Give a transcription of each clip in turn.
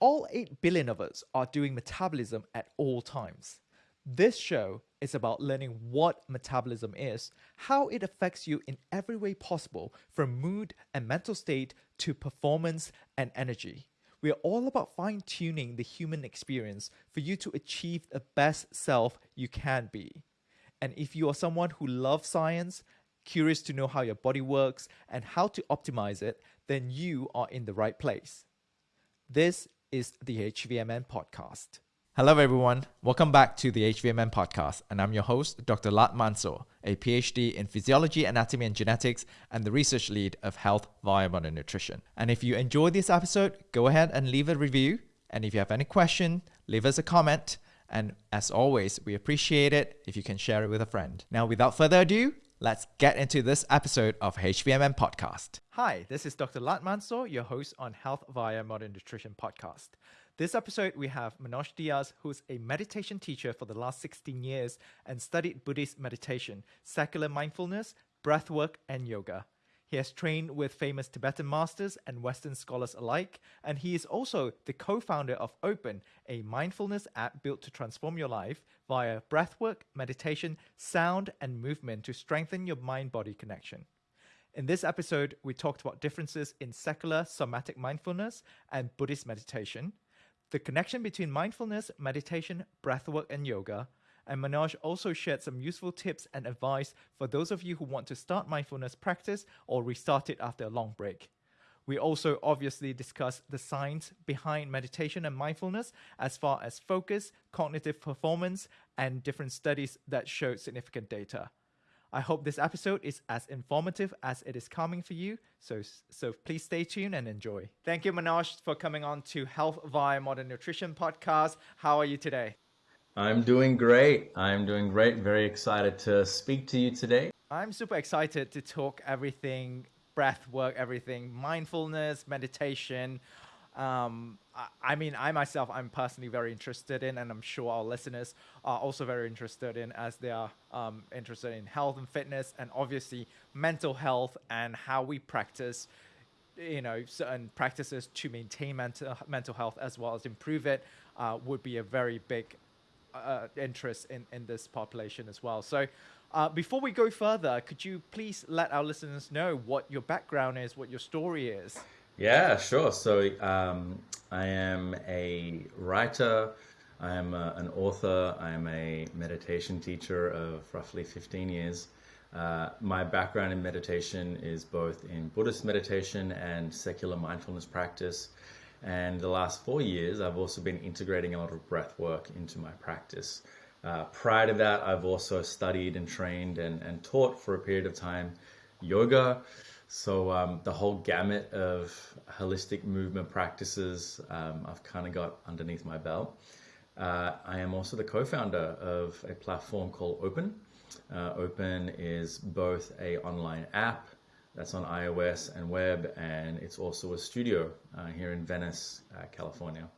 All 8 billion of us are doing metabolism at all times. This show is about learning what metabolism is, how it affects you in every way possible, from mood and mental state to performance and energy. We are all about fine tuning the human experience for you to achieve the best self you can be. And if you are someone who loves science, curious to know how your body works and how to optimize it, then you are in the right place. This is the HVMN podcast. Hello, everyone. Welcome back to the HVMN podcast, and I'm your host, Dr. Lat Mansour, a PhD in physiology, anatomy, and genetics, and the research lead of Health via Modern Nutrition. And if you enjoyed this episode, go ahead and leave a review. And if you have any question, leave us a comment. And as always, we appreciate it if you can share it with a friend. Now, without further ado, let's get into this episode of HVMN Podcast. Hi, this is Dr. Lat Mansour, your host on Health via Modern Nutrition Podcast. This episode, we have Manoj Dias, who's a meditation teacher for the last 16 years and studied Buddhist meditation, secular mindfulness, breathwork, and yoga. He has trained with famous Tibetan masters and Western scholars alike, and he is also the co founder of Open, a mindfulness app built to transform your life via breathwork, meditation, sound, and movement to strengthen your mind body connection. In this episode, we talked about differences in secular somatic mindfulness and Buddhist meditation the connection between mindfulness, meditation, breathwork, and yoga. And Manoj also shared some useful tips and advice for those of you who want to start mindfulness practice or restart it after a long break. We also obviously discuss the science behind meditation and mindfulness as far as focus, cognitive performance, and different studies that show significant data. I hope this episode is as informative as it is calming for you. So, so please stay tuned and enjoy. Thank you, Manoj, for coming on to Health via Modern Nutrition podcast. How are you today? I'm doing great. I'm doing great. Very excited to speak to you today. I'm super excited to talk everything breath work, everything mindfulness, meditation, um, I, I, mean, I myself, I'm personally very interested in, and I'm sure our listeners are also very interested in, as they are um, interested in health and fitness, and obviously mental health and how we practice, you know, certain practices to maintain mental mental health as well as improve it uh, would be a very big uh, interest in in this population as well. So. Uh, before we go further, could you please let our listeners know what your background is, what your story is? Yeah, sure. So um, I am a writer. I am a, an author. I am a meditation teacher of roughly 15 years. Uh, my background in meditation is both in Buddhist meditation and secular mindfulness practice. And the last four years, I've also been integrating a lot of breath work into my practice. Uh, prior to that, I've also studied and trained and, and taught for a period of time yoga. So um, the whole gamut of holistic movement practices um, I've kind of got underneath my belt. Uh, I am also the co-founder of a platform called Open. Uh, Open is both a online app that's on iOS and web, and it's also a studio uh, here in Venice, uh, California.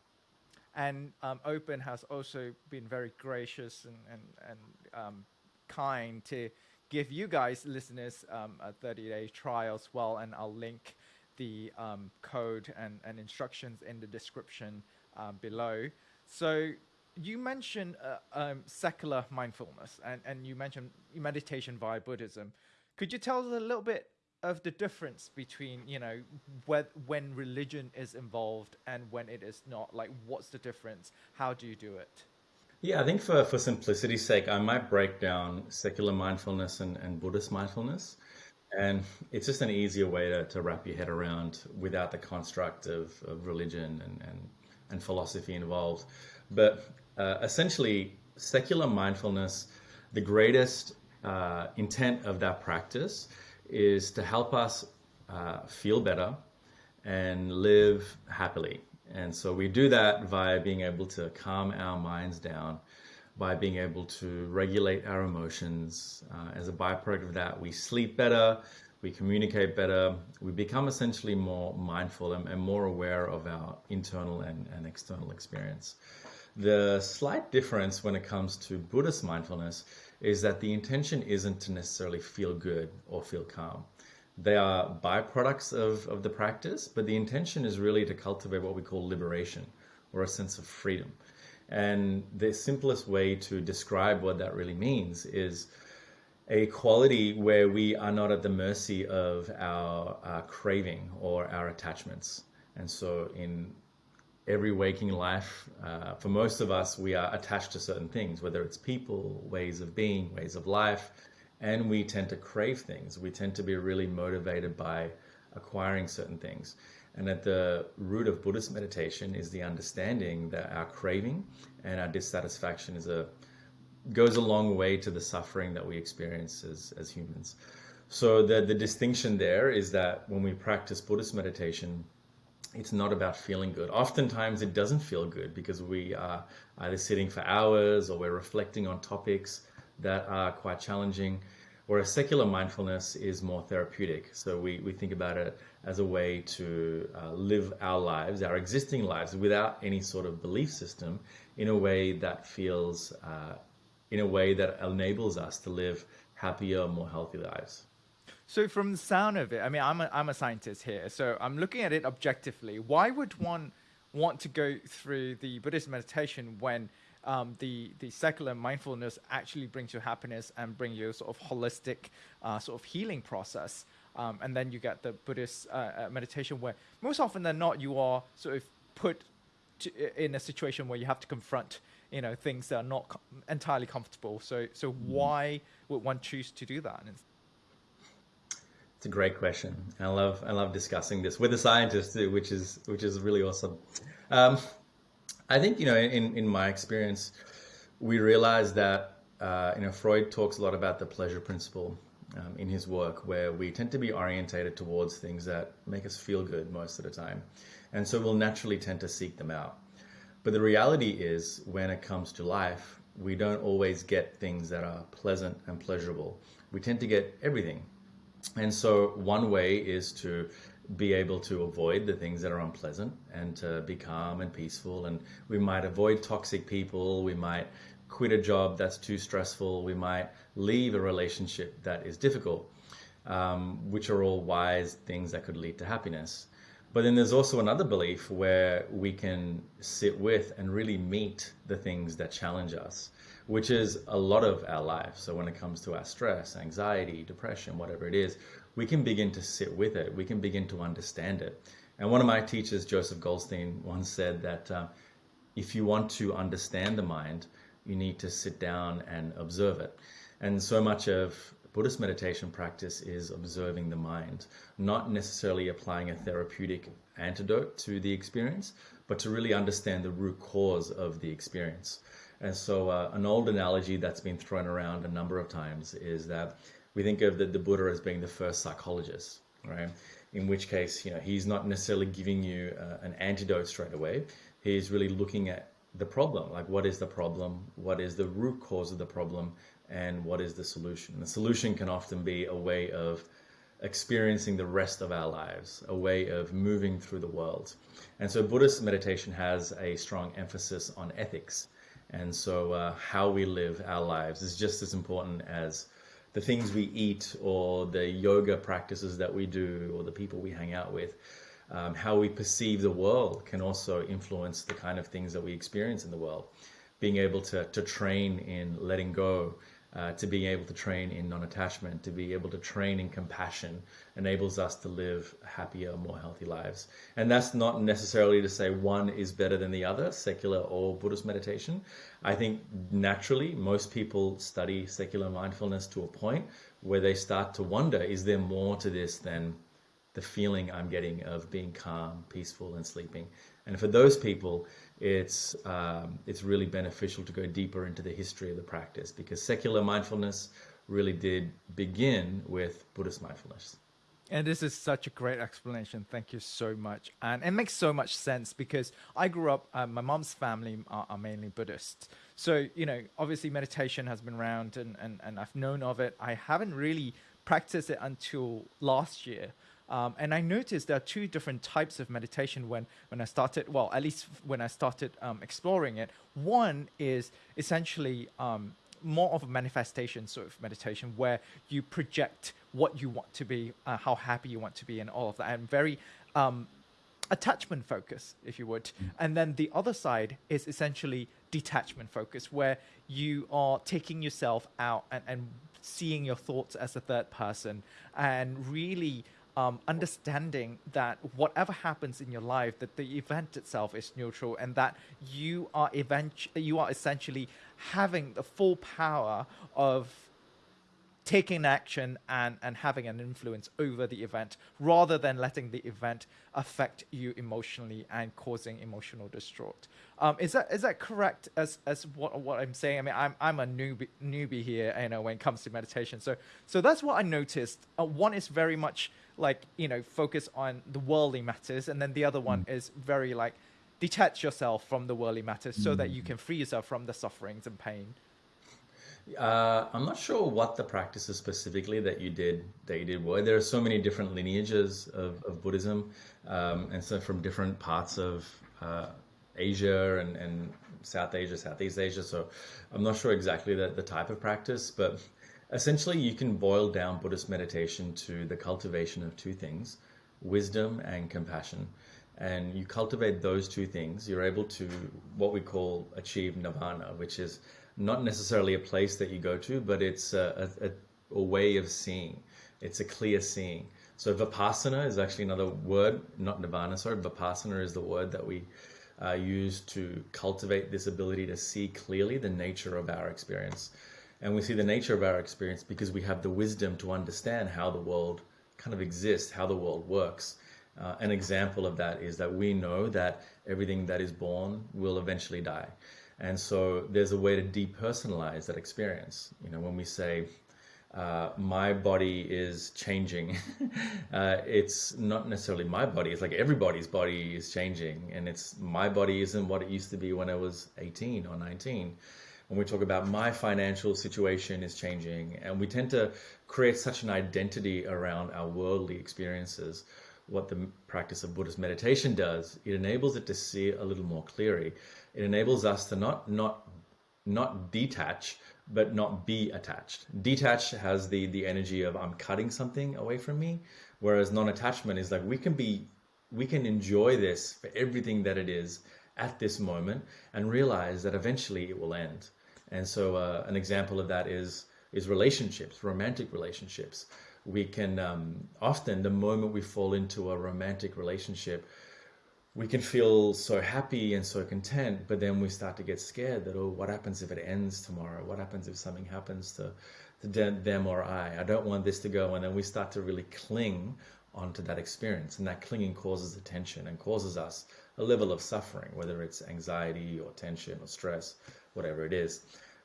And um, Open has also been very gracious and, and, and um, kind to give you guys, listeners, um, a 30 day trial as well. And I'll link the um, code and, and instructions in the description um, below. So you mentioned uh, um, secular mindfulness and, and you mentioned meditation via Buddhism. Could you tell us a little bit of the difference between, you know, when, when religion is involved and when it is not? Like, what's the difference? How do you do it? Yeah, I think for, for simplicity's sake, I might break down secular mindfulness and, and Buddhist mindfulness. And it's just an easier way to, to wrap your head around without the construct of, of religion and, and, and philosophy involved. But uh, essentially, secular mindfulness, the greatest uh, intent of that practice is to help us uh, feel better and live happily. And so we do that via being able to calm our minds down, by being able to regulate our emotions. Uh, as a byproduct of that, we sleep better, we communicate better, we become essentially more mindful and, and more aware of our internal and, and external experience. The slight difference when it comes to Buddhist mindfulness is that the intention isn't to necessarily feel good or feel calm. They are byproducts of, of the practice, but the intention is really to cultivate what we call liberation or a sense of freedom. And the simplest way to describe what that really means is a quality where we are not at the mercy of our, our craving or our attachments. And so, in every waking life, uh, for most of us, we are attached to certain things, whether it's people, ways of being, ways of life, and we tend to crave things. We tend to be really motivated by acquiring certain things. And at the root of Buddhist meditation is the understanding that our craving and our dissatisfaction is a goes a long way to the suffering that we experience as, as humans. So the, the distinction there is that when we practice Buddhist meditation, it's not about feeling good. Oftentimes it doesn't feel good because we are either sitting for hours or we're reflecting on topics that are quite challenging. Whereas secular mindfulness is more therapeutic. So we, we think about it as a way to uh, live our lives, our existing lives, without any sort of belief system in a way that feels, uh, in a way that enables us to live happier, more healthy lives. So from the sound of it, I mean, I'm a, I'm a scientist here, so I'm looking at it objectively. Why would one want to go through the Buddhist meditation when um, the the secular mindfulness actually brings you happiness and bring you sort of holistic uh, sort of healing process? Um, and then you get the Buddhist uh, uh, meditation where most often than not you are sort of put to, in a situation where you have to confront you know things that are not entirely comfortable. So so why would one choose to do that? It's a great question. I love I love discussing this with a scientist too, which is which is really awesome. Um, I think you know in in my experience, we realize that uh, you know Freud talks a lot about the pleasure principle um, in his work, where we tend to be orientated towards things that make us feel good most of the time, and so we'll naturally tend to seek them out. But the reality is, when it comes to life, we don't always get things that are pleasant and pleasurable. We tend to get everything and so one way is to be able to avoid the things that are unpleasant and to be calm and peaceful. And we might avoid toxic people. We might quit a job that's too stressful. We might leave a relationship that is difficult, um, which are all wise things that could lead to happiness. But then there's also another belief where we can sit with and really meet the things that challenge us which is a lot of our life. So when it comes to our stress, anxiety, depression, whatever it is, we can begin to sit with it. We can begin to understand it. And one of my teachers, Joseph Goldstein, once said that uh, if you want to understand the mind, you need to sit down and observe it. And so much of Buddhist meditation practice is observing the mind, not necessarily applying a therapeutic antidote to the experience, but to really understand the root cause of the experience. And so, uh, an old analogy that's been thrown around a number of times is that we think of the, the Buddha as being the first psychologist, right? In which case, you know, he's not necessarily giving you uh, an antidote straight away. He's really looking at the problem, like what is the problem, what is the root cause of the problem, and what is the solution. The solution can often be a way of experiencing the rest of our lives, a way of moving through the world. And so Buddhist meditation has a strong emphasis on ethics. And so, uh, how we live our lives is just as important as the things we eat or the yoga practices that we do or the people we hang out with. Um, how we perceive the world can also influence the kind of things that we experience in the world. Being able to, to train in letting go, uh, to being able to train in non attachment, to be able to train in compassion, enables us to live happier, more healthy lives. And that's not necessarily to say one is better than the other, secular or Buddhist meditation. I think naturally most people study secular mindfulness to a point where they start to wonder is there more to this than the feeling I'm getting of being calm, peaceful, and sleeping? And for those people, it's um, it's really beneficial to go deeper into the history of the practice because secular mindfulness really did begin with Buddhist mindfulness. And this is such a great explanation. Thank you so much. And it makes so much sense because I grew up, uh, my mom's family are, are, mainly Buddhist. So, you know, obviously meditation has been around and, and, and I've known of it. I haven't really practiced it until last year. Um, and I noticed there are two different types of meditation when, when I started, well, at least when I started um, exploring it. One is essentially um, more of a manifestation sort of meditation where you project what you want to be, uh, how happy you want to be, and all of that. And very, um, attachment focus, if you would. Mm. And then the other side is essentially detachment focus, where you are taking yourself out and, and seeing your thoughts as a third person and really um, understanding that whatever happens in your life, that the event itself is neutral, and that you are event- you are essentially having the full power of taking action and, and having an influence over the event rather than letting the event affect you emotionally and causing emotional distraught. Um, is that is that correct as as what what I'm saying? I mean, I'm I'm a newbie newbie here, you know, when it comes to meditation. So so that's what I noticed. Uh, one is very much like you know focus on the worldly matters, and then the other one mm. is very like detach yourself from the worldly matters so that you mm. can free yourself from the sufferings and pain. Uh, I'm not sure what the practices specifically that you did that you did were. There are so many different lineages of, of Buddhism, um, and so from different parts of uh, Asia and, and South Asia, Southeast Asia. So I'm not sure exactly the, the type of practice, but essentially you can boil down Buddhist meditation to the cultivation of two things: wisdom and compassion. And you cultivate those two things, you're able to what we call achieve nirvana, which is not necessarily a place that you go to, but it's a, a, a way of seeing. It's a clear seeing. So vipassana is actually another word, not nirvana, sorry. Vipassana is the word that we uh, use to cultivate this ability to see clearly the nature of our experience. And we see the nature of our experience because we have the wisdom to understand how the world kind of exists, how the world works. Uh, an example of that is that we know that everything that is born will eventually die. And so there's a way to depersonalize that experience. You know, when we say, uh, my body is changing, uh, it's not necessarily my body. It's like everybody's body is changing. And it's my body isn't what it used to be when I was 18 or 19. When we talk about my financial situation is changing, and we tend to create such an identity around our worldly experiences. What the practice of Buddhist meditation does, it enables it to see a little more clearly. It enables us to not not not detach but not be attached. Detach has the the energy of i'm cutting something away from me whereas non-attachment is like we can be we can enjoy this for everything that it is at this moment and realize that eventually it will end and so uh, an example of that is is relationships romantic relationships we can um, often the moment we fall into a romantic relationship we can feel so happy and so content, but then we start to get scared that, oh, what happens if it ends tomorrow? What happens if something happens to, to them or I? I don't want this to go. And then we start to really cling onto that experience. And that clinging causes attention and causes us a level of suffering, whether it's anxiety or tension or stress, whatever it is.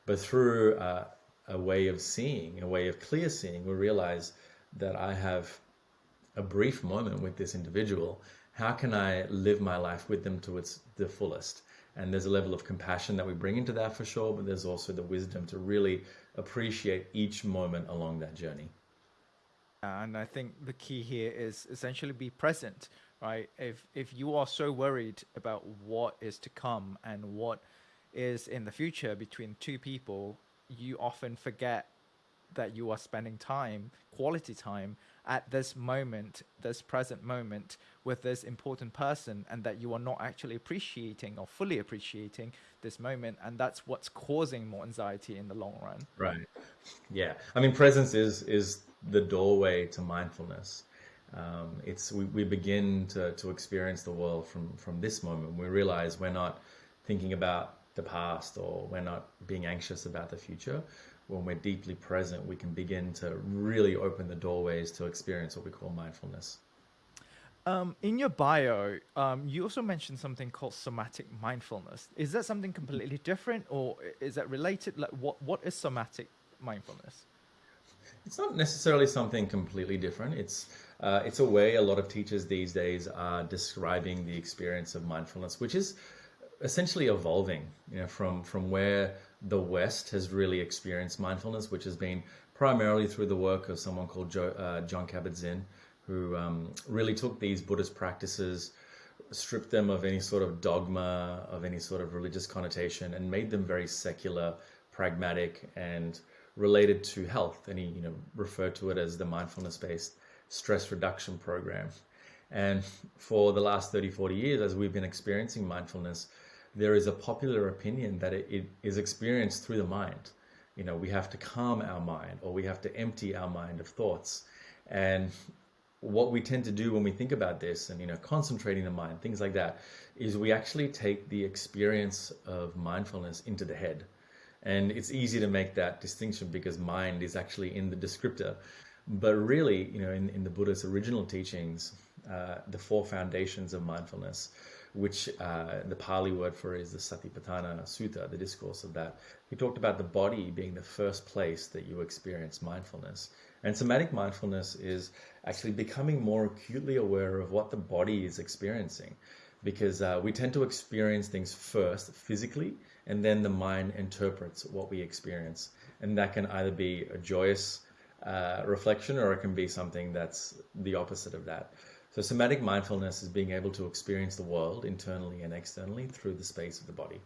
But through uh, a way of seeing, a way of clear seeing, we realize that I have a brief moment with this individual how can I live my life with them to its the fullest? And there's a level of compassion that we bring into that for sure, but there's also the wisdom to really appreciate each moment along that journey. And I think the key here is essentially be present, right? If if you are so worried about what is to come and what is in the future between two people, you often forget that you are spending time, quality time, at this moment, this present moment, with this important person, and that you are not actually appreciating or fully appreciating this moment, and that's what's causing more anxiety in the long run. Right. Yeah. I mean, presence is is the doorway to mindfulness. Um, it's we, we begin to, to experience the world from from this moment. We realize we're not thinking about the past or we're not being anxious about the future when we're deeply present, we can begin to really open the doorways to experience what we call mindfulness. Um, in your bio, um, you also mentioned something called somatic mindfulness. Is that something completely different, or is that related? Like, what what is somatic mindfulness? It's not necessarily something completely different. It's uh, it's a way a lot of teachers these days are describing the experience of mindfulness, which is essentially evolving. You know, from from where the West has really experienced mindfulness, which has been primarily through the work of someone called jo, uh, Jon Kabat-Zinn, who um, really took these Buddhist practices, stripped them of any sort of dogma, of any sort of religious connotation, and made them very secular, pragmatic, and related to health. And he, you know, referred to it as the mindfulness-based stress reduction program. And for the last 30, 40 years, as we've been experiencing mindfulness, there is a popular opinion that it, it is experienced through the mind. You know, we have to calm our mind or we have to empty our mind of thoughts. And what we tend to do when we think about this and, you know, concentrating the mind, things like that, is we actually take the experience of mindfulness into the head. And it's easy to make that distinction because mind is actually in the descriptor. But really, you know, in, in the Buddha's original teachings, uh, the four foundations of mindfulness, which uh, the Pali word for is the Satipatthana Sutta, the discourse of that. He talked about the body being the first place that you experience mindfulness. And somatic mindfulness is actually becoming more acutely aware of what the body is experiencing because uh, we tend to experience things first physically and then the mind interprets what we experience. And that can either be a joyous uh, reflection or it can be something that's the opposite of that. So somatic mindfulness is being able to experience the world internally and externally through the space of the body.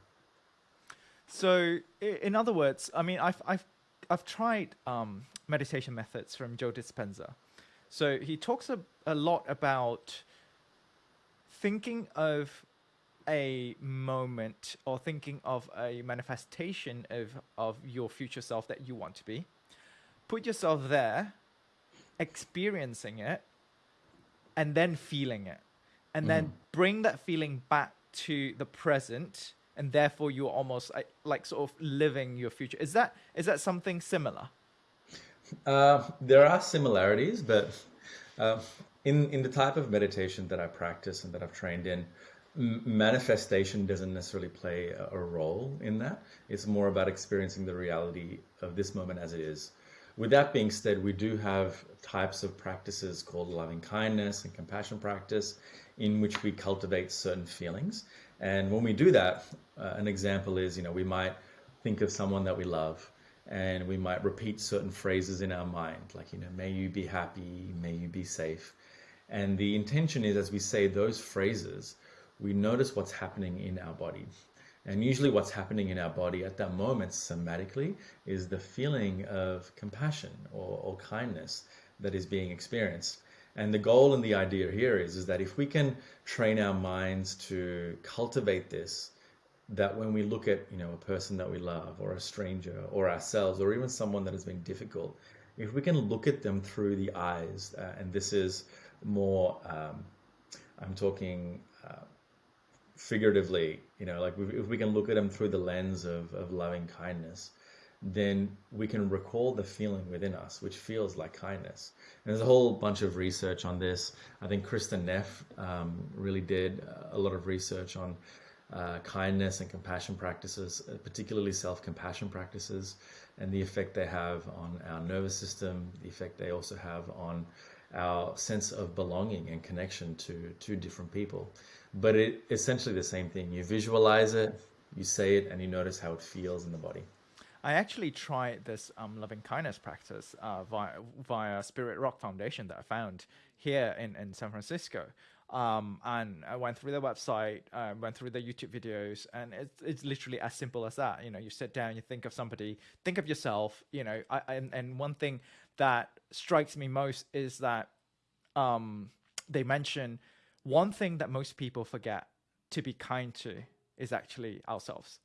So, in other words, I mean, I've I've I've tried um, meditation methods from Joe Dispenza. So he talks a, a lot about thinking of a moment or thinking of a manifestation of of your future self that you want to be. Put yourself there, experiencing it, and then feeling it. And then mm. bring that feeling back to the present and therefore you're almost like, like sort of living your future. Is that is that something similar? Uh, there are similarities but uh, in in the type of meditation that i practice and that i've trained in manifestation doesn't necessarily play a, a role in that. It's more about experiencing the reality of this moment as it is with that being said, we do have types of practices called loving kindness and compassion practice in which we cultivate certain feelings. And when we do that, uh, an example is, you know, we might think of someone that we love and we might repeat certain phrases in our mind, like, you know, may you be happy, may you be safe. And the intention is as we say those phrases, we notice what's happening in our body. And usually, what's happening in our body at that moment, somatically, is the feeling of compassion or, or kindness that is being experienced. And the goal and the idea here is, is that if we can train our minds to cultivate this, that when we look at you know a person that we love or a stranger or ourselves or even someone that has been difficult, if we can look at them through the eyes, uh, and this is more, um, I'm talking uh, figuratively, you know, like if we can look at them through the lens of, of loving kindness, then we can recall the feeling within us, which feels like kindness. And there's a whole bunch of research on this. I think Kristin Neff um, really did a lot of research on uh, kindness and compassion practices, uh, particularly self compassion practices, and the effect they have on our nervous system, the effect they also have on our sense of belonging and connection to, to different people but it essentially the same thing. You visualize it, you say it, and you notice how it feels in the body. I actually tried this um, loving kindness practice uh, via, via Spirit Rock Foundation that I found here in, in San Francisco. Um, and I went through their website, uh, went through the YouTube videos, and it's, it's literally as simple as that. You know, you sit down, you think of somebody, think of yourself. You know, I, and, and one thing that strikes me most is that um, they mention one thing that most people forget to be kind to is actually ourselves.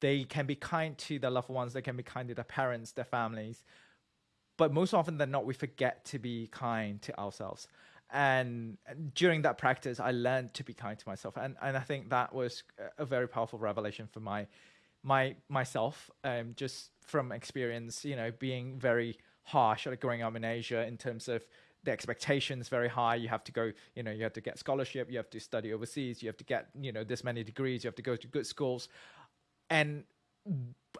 They can be kind to their loved ones, they can be kind to their parents, their families, but most often than not, we forget to be kind to ourselves. And during that practice, I learned to be kind to myself, and and I think that was a very powerful revelation for my my myself, um, just from experience, you know, being very harsh at growing up in Asia in terms of the expectations very high. You have to go, you know, you have to get scholarship, you have to study overseas, you have to get, you know, this many degrees, you have to go to good schools. And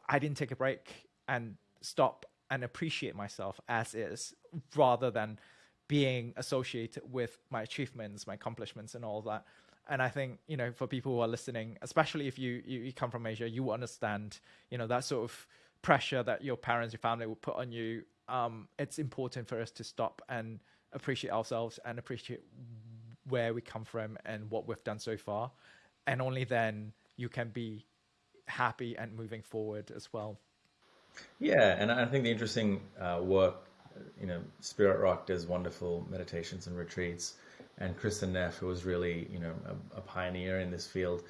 I didn't take a break and stop and appreciate myself as is rather than being associated with my achievements, my accomplishments and all that. And I think, you know, for people who are listening, especially if you, you, you come from Asia, you understand, you know, that sort of pressure that your parents, your family will put on you. Um, it's important for us to stop and appreciate ourselves and appreciate where we come from and what we've done so far. And only then you can be happy and moving forward as well. Yeah, and I think the interesting uh, work, you know, Spirit Rock does wonderful meditations and retreats, and Kristin Neff, who was really you know a, a pioneer in this field,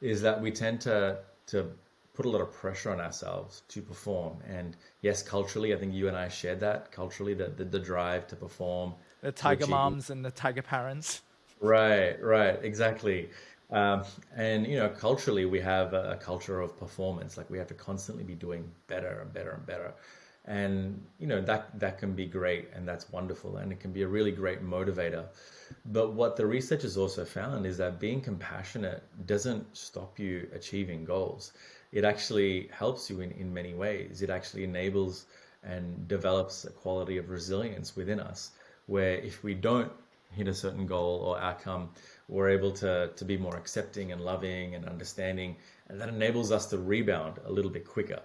is that we tend to to put a lot of pressure on ourselves to perform. And yes, culturally, I think you and I shared that culturally, the the, the drive to perform. The tiger moms and the tiger parents. Right, right, exactly. Um, and you know, culturally, we have a, a, culture of performance. Like we have to constantly be doing better and better and better. And you know that that can be great, and that's wonderful, and it can be a really great motivator. But what the research has also found is that being compassionate doesn't stop you achieving goals. It actually helps you in, in many ways. It actually enables and develops a quality of resilience within us, where if we don't hit a certain goal or outcome, we're able to, to be more accepting and loving and understanding, and that enables us to rebound a little bit quicker.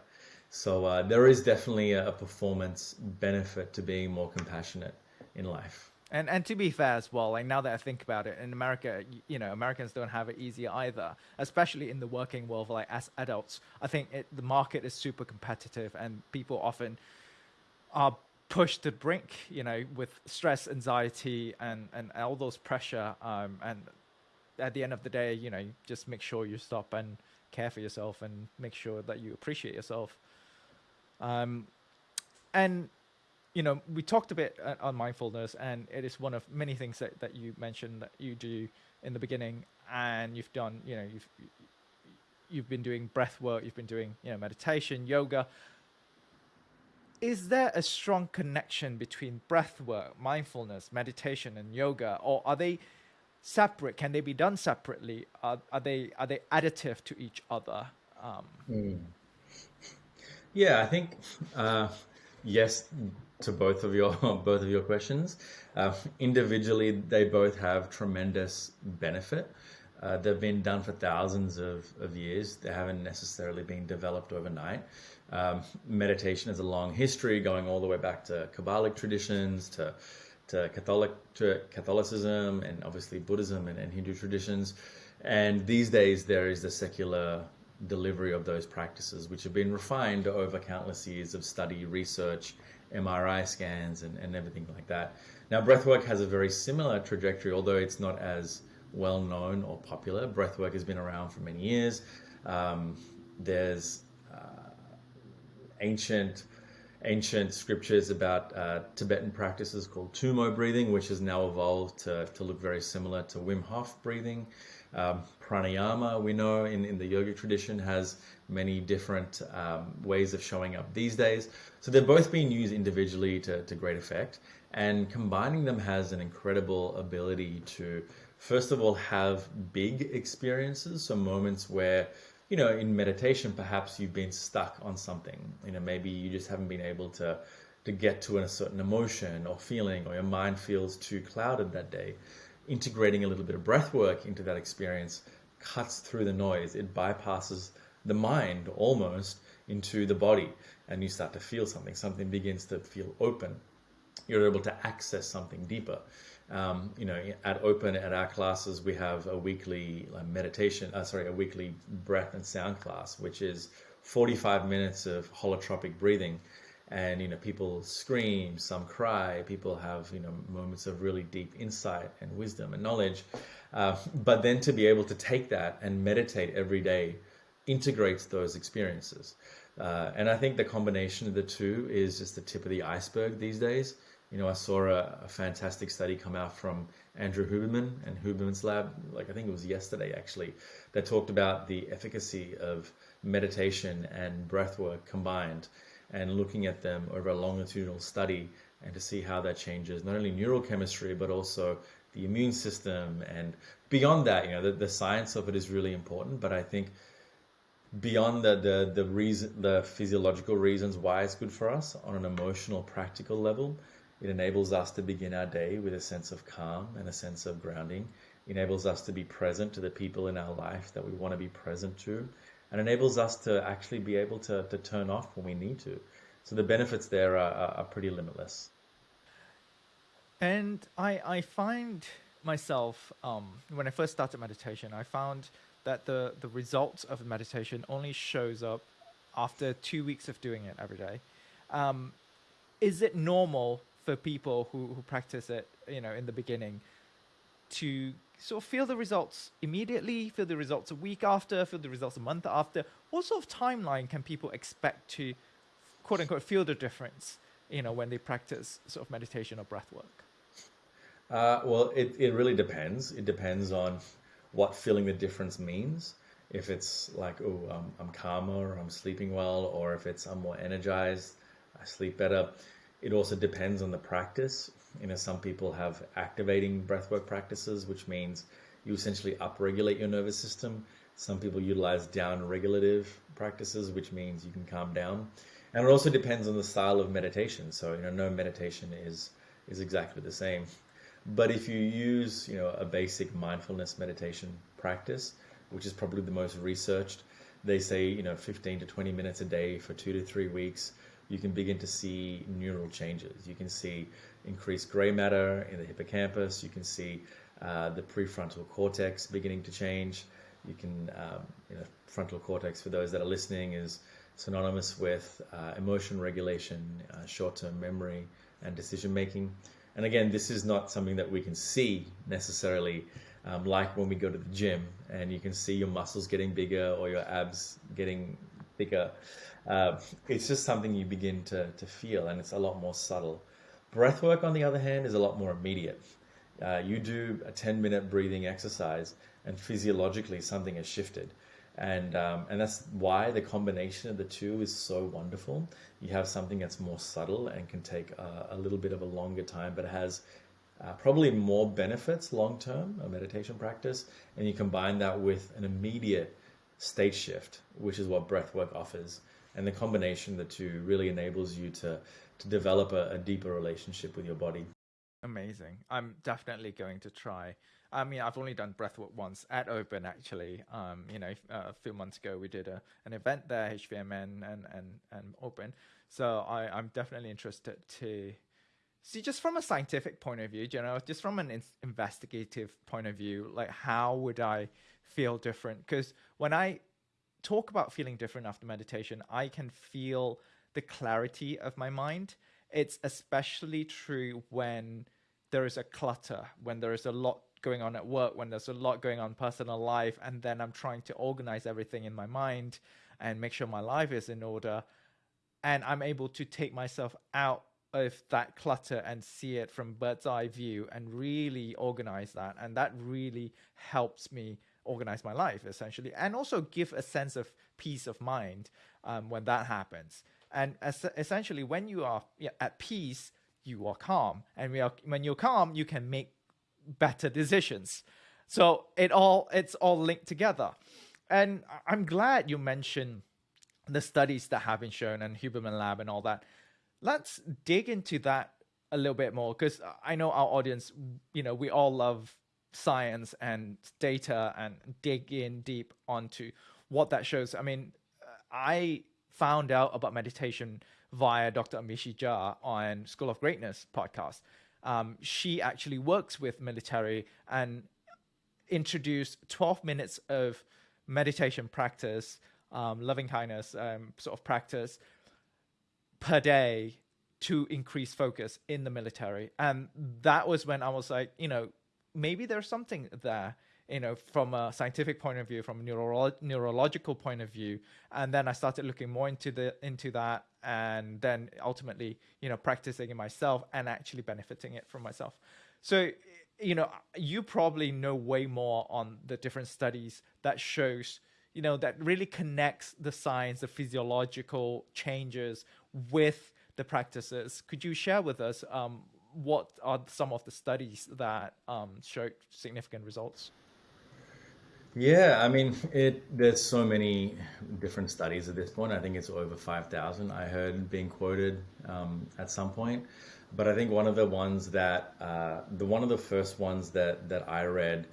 So uh, there is definitely a performance benefit to being more compassionate in life. And and to be fair as well, like now that I think about it, in America, you know, Americans don't have it easy either, especially in the working world. Like as adults, I think it, the market is super competitive, and people often are pushed to brink, you know, with stress, anxiety, and, and all those pressure. Um, and at the end of the day, you know, just make sure you stop and care for yourself and make sure that you appreciate yourself. Um, and, you know, we talked a bit on mindfulness, and it is one of many things that, that you mentioned that you do in the beginning, and you've done, you know, you've you've been doing breath work, you've been doing, you know, meditation, yoga is there a strong connection between breath work, mindfulness, meditation, and yoga, or are they separate? Can they be done separately? Are, are they are they additive to each other? Um, mm. Yeah, I think uh, yes to both of your both of your questions. Uh, individually, they both have tremendous benefit. Uh, they've been done for thousands of, of years. They haven't necessarily been developed overnight. Um, meditation has a long history, going all the way back to Kabbalic traditions, to to Catholic to Catholicism, and obviously Buddhism and, and Hindu traditions. And these days, there is the secular delivery of those practices, which have been refined over countless years of study, research, MRI scans, and, and everything like that. Now, breathwork has a very similar trajectory, although it's not as well known or popular. Breathwork has been around for many years. Um, there's ancient ancient scriptures about uh, Tibetan practices called Tummo breathing, which has now evolved to, to look very similar to Wim Hof breathing. Um, pranayama, we know in, in the yoga tradition, has many different um, ways of showing up these days. So they're both being used individually to, to great effect. And combining them has an incredible ability to, first of all, have big experiences, so moments where you know, in meditation, perhaps you've been stuck on something. You know, maybe you just haven't been able to to get to a certain emotion or feeling, or your mind feels too clouded that day. Integrating a little bit of breath work into that experience cuts through the noise. It bypasses the mind almost into the body, and you start to feel something. Something begins to feel open. You're able to access something deeper. Um, you know, at Open, at our classes, we have a weekly meditation, uh, sorry, a weekly breath and sound class, which is 45 minutes of holotropic breathing. And, you know, people scream, some cry, people have, you know, moments of really deep insight and wisdom and knowledge. Uh, but then to be able to take that and meditate every day integrates those experiences. Uh, and I think the combination of the two is just the tip of the iceberg these days. You know, I saw a, a, fantastic study come out from Andrew Huberman and Huberman's lab, like I think it was yesterday actually, that talked about the efficacy of meditation and breath work combined and looking at them over a longitudinal study and to see how that changes not only neurochemistry but also the immune system and beyond that, you know, the, the science of it is really important, but I think beyond the, the the reason the physiological reasons why it's good for us on an emotional practical level it enables us to begin our day with a sense of calm and a sense of grounding. It enables us to be present to the people in our life that we want to be present to, and enables us to actually be able to, to turn off when we need to. So the benefits there are, are, are pretty limitless. And I, I find myself, um, when I first started meditation, I found that the, the results of meditation only shows up after two weeks of doing it every day. Um, is it normal for people who, who practice it, you know, in the beginning, to sort of feel the results immediately, feel the results a week after, feel the results a month after? What sort of timeline can people expect to, quote unquote, feel the difference? You know, when they practice sort of meditation or breath work. Uh, well, it, it really depends. It depends on what feeling the difference means. If it's like, oh, I'm, I'm calmer, I'm sleeping well, or if it's I'm more energized, I sleep better. It also depends on the practice. You know, some people have activating breathwork practices, which means you essentially upregulate your nervous system. Some people utilize down regulative practices, which means you can calm down. And it also depends on the style of meditation. So, you know, no meditation is is exactly the same. But if you use, you know, a basic mindfulness meditation practice, which is probably the most researched, they say, you know, 15 to 20 minutes a day for two to three weeks, you can begin to see neural changes. You can see increased gray matter in the hippocampus. You can see uh, the prefrontal cortex beginning to change. You can, um, you know, frontal cortex, for those that are listening, is synonymous with uh, emotion regulation, uh, short term memory, and decision making. And again, this is not something that we can see necessarily, um, like when we go to the gym and you can see your muscles getting bigger or your abs getting bigger. Uh, it's just something you begin to, to feel, and it's a lot more subtle. Breath work, on the other hand, is a lot more immediate. Uh, you do a 10 minute breathing exercise, and physiologically, something has shifted and um, and that's why the combination of the two is so wonderful. You have something that's more subtle and can take a, a little bit of a longer time, but has uh, probably more benefits long term, a meditation practice, and you combine that with an immediate state shift, which is what breath work offers. And the combination of the two really enables you to to develop a, a deeper relationship with your body. Amazing. I'm definitely going to try. I mean, I've only done breathwork once at Open, actually. Um, you know, a few months ago, we did a, an event there, HVMN and, and, and Open. So I, I'm definitely interested to see, just from a scientific point of view, you know, just from an in- investigative point of view, like how would I feel different? Because when I talk about feeling different after meditation, I can feel the clarity of my mind. It's especially true when there is a clutter, when there is a lot going on at work, when there's a lot going on personal life, and then I'm trying to organize everything in my mind and make sure my life is in order. And I'm able to take myself out of that clutter and see it from bird's eye view and really organize that. And that really helps me organize my life essentially and also give a sense of peace of mind um, when that happens. And essentially, when you are at peace, you are calm. And are, when you're calm, you can make better decisions. So it all it's all linked together. And I'm glad you mentioned the studies that have been shown and Huberman Lab and all that. Let's dig into that a little bit more because I know our audience, you know, we all love science and data and dig in deep onto what that shows. I mean, I found out about meditation via Dr. Amishi Jha on School of Greatness podcast um, she actually works with military and introduced 12 minutes of meditation practice, um, loving kindness um, sort of practice per day to increase focus in the military. And that was when I was like, you know, maybe there's something there you know, from a scientific point of view, from a neuro- neurological point of view, and then I started looking more into the into that, and then ultimately, you know, practicing it myself and actually benefiting it from myself. So, you know, you probably know way more on the different studies that shows, you know, that really connects the science, the physiological changes with the practices. Could you share with us um, what are some of the studies that um, show significant results? Yeah, I mean, it. There's so many different studies at this point. I think it's over five thousand. I heard being quoted um, at some point, but I think one of the ones that uh, the one of the first ones that that I read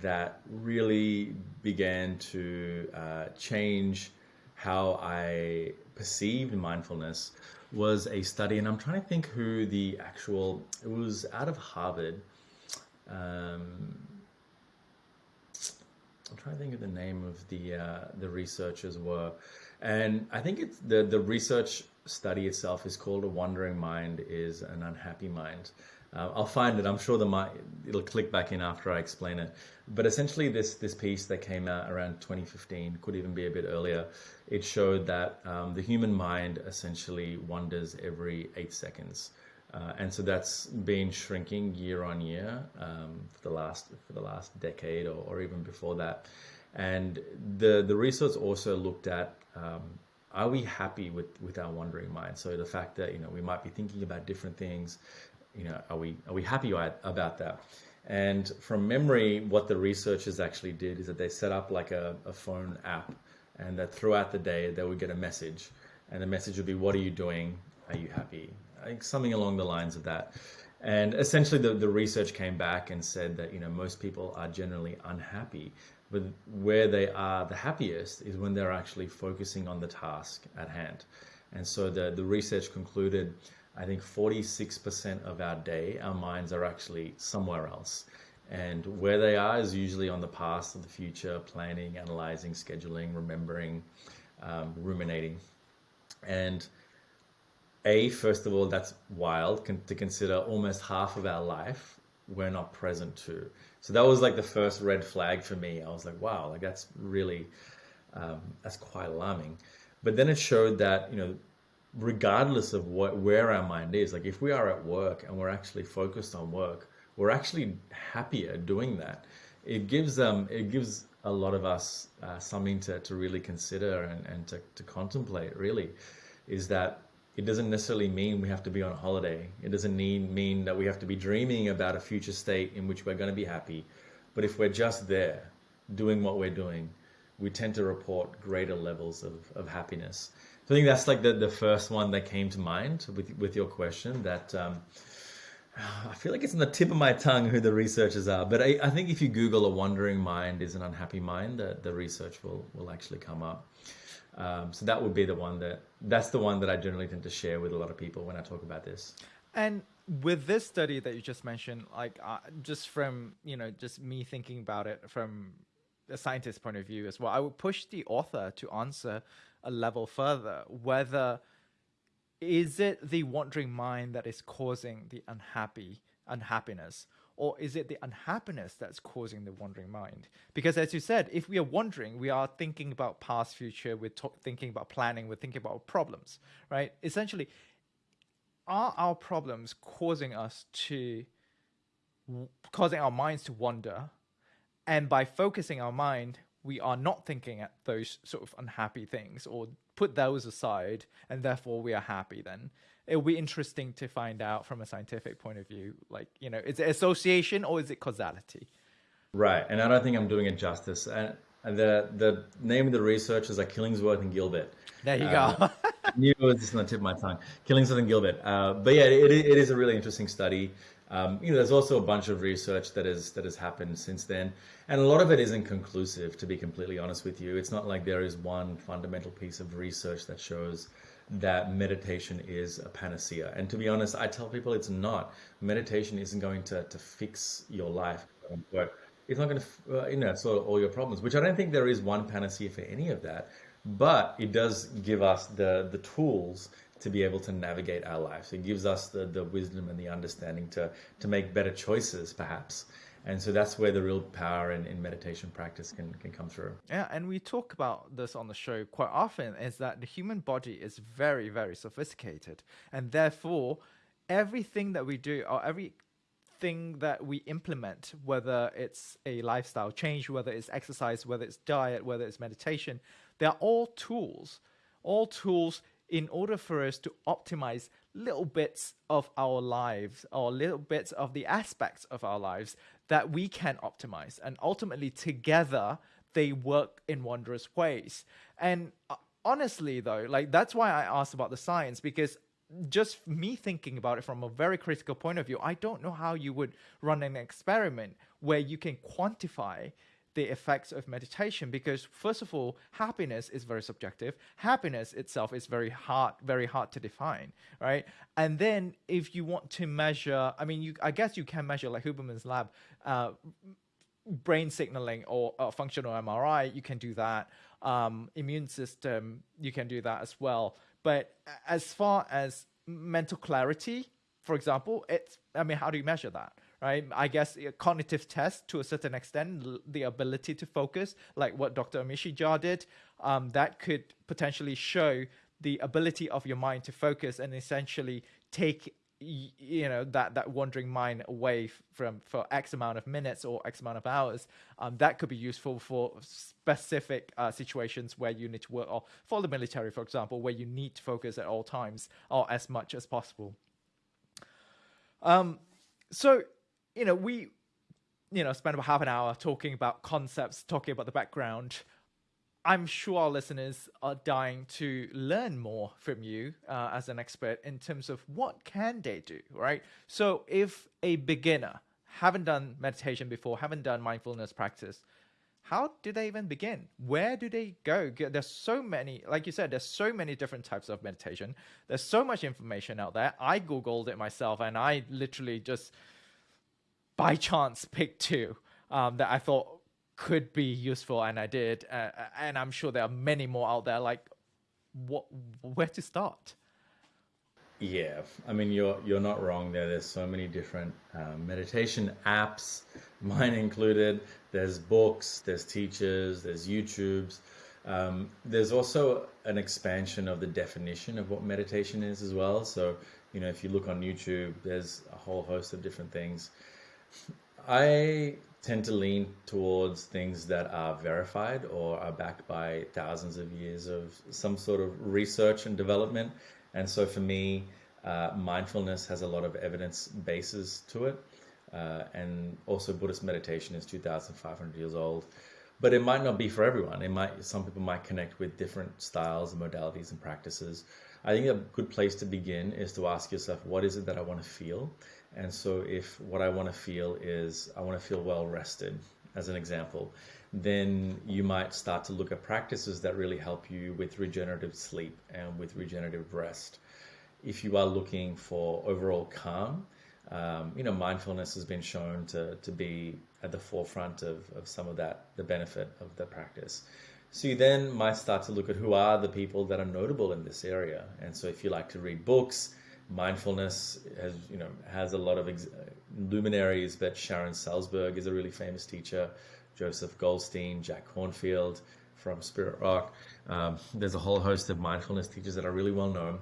that really began to uh, change how I perceived mindfulness was a study, and I'm trying to think who the actual. It was out of Harvard. Um, I'm trying to think of the name of the uh, the researchers were, and I think it's the the research study itself is called "A Wandering Mind is an Unhappy Mind." Uh, I'll find it. I'm sure the it'll click back in after I explain it. But essentially, this this piece that came out around 2015 could even be a bit earlier. It showed that um, the human mind essentially wanders every eight seconds. Uh, and so that's been shrinking year on year um, for the last for the last decade or, or, even before that. And the the research also looked at um, are we happy with with our wandering mind? So the fact that you know we might be thinking about different things, you know, are we are we happy about that? And from memory, what the researchers actually did is that they set up like a, a phone app, and that throughout the day they would get a message, and the message would be, "What are you doing? Are you happy?" Something along the lines of that. And essentially, the, the research came back and said that you know most people are generally unhappy, but where they are the happiest is when they're actually focusing on the task at hand. And so the the research concluded, I think 46% of our day, our minds are actually somewhere else. And where they are is usually on the past or the future, planning, analyzing, scheduling, remembering, um, ruminating. And a, first of all, that's wild to consider almost half of our life we're not present to. So that was like the first red flag for me. I was like, wow, like that's really, um, that's quite alarming. But then it showed that, you know, regardless of what, where our mind is, like if we are at work and we're actually focused on work, we're actually happier doing that. It gives, um, it gives a lot of us uh, something to, to really consider and, and to, to contemplate really is that it doesn't necessarily mean we have to be on holiday. It doesn't mean, mean that we have to be dreaming about a future state in which we're going to be happy. But if we're just there, doing what we're doing, we tend to report greater levels of, of happiness. So I think that's like the, the first one that came to mind with, with your question that um, I feel like it's on the tip of my tongue who the researchers are. But I, I think if you Google a wandering mind is an unhappy mind, the, the research will, will actually come up. Um, so that would be the one that that's the one that I generally tend to share with a lot of people when I talk about this. And with this study that you just mentioned, like uh, just from you know just me thinking about it from a scientist's point of view as well, I would push the author to answer a level further whether is it the wandering mind that is causing the unhappy unhappiness or is it the unhappiness that's causing the wandering mind? Because as you said, if we are wandering, we are thinking about past, future, we're thinking about planning, we're thinking about problems, right? Essentially, are our problems causing us to, causing our minds to wander? And by focusing our mind, we are not thinking at those sort of unhappy things or put those aside, and therefore we are happy then it'll be interesting to find out from a scientific point of view like you know is it association or is it causality? Right and i don't think i'm doing it justice. And the the name of the research is like killingsworth and gilbert. There you uh, go. Knew it was just on the tip of my tongue. Killingsworth and gilbert. Uh, but yeah it, it is a really interesting study. Um, you know, there's also a bunch of research that has that has happened since then, and a lot of it isn't conclusive. To be completely honest with you, it's not like there is one fundamental piece of research that shows that meditation is a panacea. And to be honest, I tell people it's not. Meditation isn't going to, to fix your life. but It's not going to, uh, you know, solve all your problems, which I don't think there is one panacea for any of that. But it does give us the, the tools to be able to navigate our lives. It gives us the, the wisdom and the understanding to, to make better choices, perhaps. And so that's where the real power in, in meditation practice can, can come through. Yeah, and we talk about this on the show quite often is that the human body is very, very sophisticated. And therefore, everything that we do or everything that we implement, whether it's a lifestyle change, whether it's exercise, whether it's diet, whether it's meditation, they're all tools, all tools in order for us to optimize little bits of our lives or little bits of the aspects of our lives that we can optimize. And ultimately, together, they work in wondrous ways. And uh, honestly, though, like that's why I asked about the science because just me thinking about it from a very critical point of view, I don't know how you would run an experiment where you can quantify the effects of meditation because first of all happiness is very subjective. Happiness itself is very hard very hard to define right? And then if you want to measure i mean you i guess you can measure like huberman's lab uh, brain signaling or uh, functional mri you can do that. Um, immune system you can do that as well. But as far as mental clarity for example, it's I mean, how do you measure that? Right. I guess a cognitive test to a certain extent, the ability to focus, like what Dr. Amishi Jha did, um, that could potentially show the ability of your mind to focus and essentially take you know that that wandering mind away from for x amount of minutes or x amount of hours um, that could be useful for specific uh, situations where you need to work or for the military for example where you need to focus at all times or as much as possible um, so you know we you know spend about half an hour talking about concepts talking about the background I'm sure our listeners are dying to learn more from you uh, as an expert in terms of what can they do, right? So if a beginner haven't done meditation before, haven't done mindfulness practice, how do they even begin? Where do they go? There's so many, like you said, there's so many different types of meditation. There's so much information out there. I Googled it myself and I literally just by chance picked two um, that I thought could be useful, and I did. Uh, uh, and I'm sure there are many more out there. Like, what, where to start? Yeah, I mean you're you're not wrong there. There's so many different um, meditation apps, mine included. There's books, there's teachers, there's YouTubes. Um, there's also an expansion of the definition of what meditation is as well. So you know, if you look on YouTube, there's a whole host of different things. I tend to lean towards things that are verified or are backed by thousands of years of some sort of research and development. And so for me, uh, mindfulness has a lot of evidence bases to it. Uh, and also Buddhist meditation is 2,500 years old. But it might not be for everyone. It might some people might connect with different styles and modalities and practices. I think a good place to begin is to ask yourself, what is it that I want to feel? And so, if what I want to feel is I want to feel well rested, as an example, then you might start to look at practices that really help you with regenerative sleep and with regenerative rest. If you are looking for overall calm, um, you know, mindfulness has been shown to, to be at the forefront of, of some of that, the benefit of the practice. So you then might start to look at who are the people that are notable in this area. And so if you like to read books, mindfulness has you know has a lot of luminaries but sharon salzberg is a really famous teacher joseph goldstein jack kornfield from spirit rock. Um, there's a whole host of mindfulness teachers that are really well known.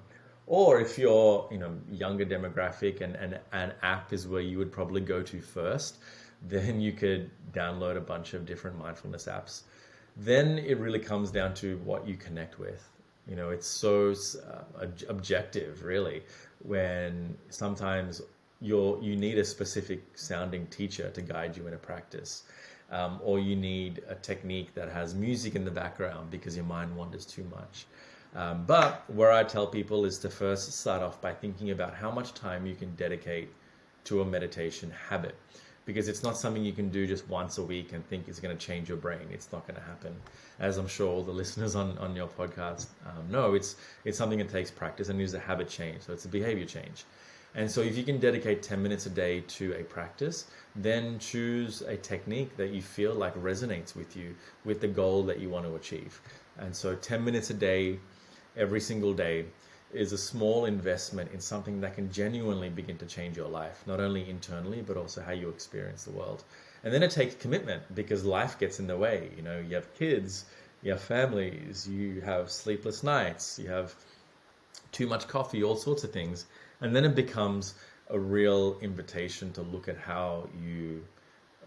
Or if you're you know younger demographic and, and an app is where you would probably go to first then you could download a bunch of different mindfulness apps. Then it really comes down to what you connect with. You know it's so uh, objective really when sometimes you're you need a specific sounding teacher to guide you in a practice um, or you need a technique that has music in the background because your mind wanders too much. Um, but where i tell people is to first start off by thinking about how much time you can dedicate to a meditation habit because it's not something you can do just once a week and think it's going to change your brain. It's not going to happen, as I'm sure all the listeners on, on your podcast um, know. It's it's something that takes practice and is a habit change. So it's a behavior change. And so if you can dedicate 10 minutes a day to a practice, then choose a technique that you feel like resonates with you, with the goal that you want to achieve. And so 10 minutes a day, every single day, is a small investment in something that can genuinely begin to change your life, not only internally, but also how you experience the world. And then it takes commitment because life gets in the way. You know, you have kids, you have families, you have sleepless nights, you have too much coffee, all sorts of things. And then it becomes a real invitation to look at how you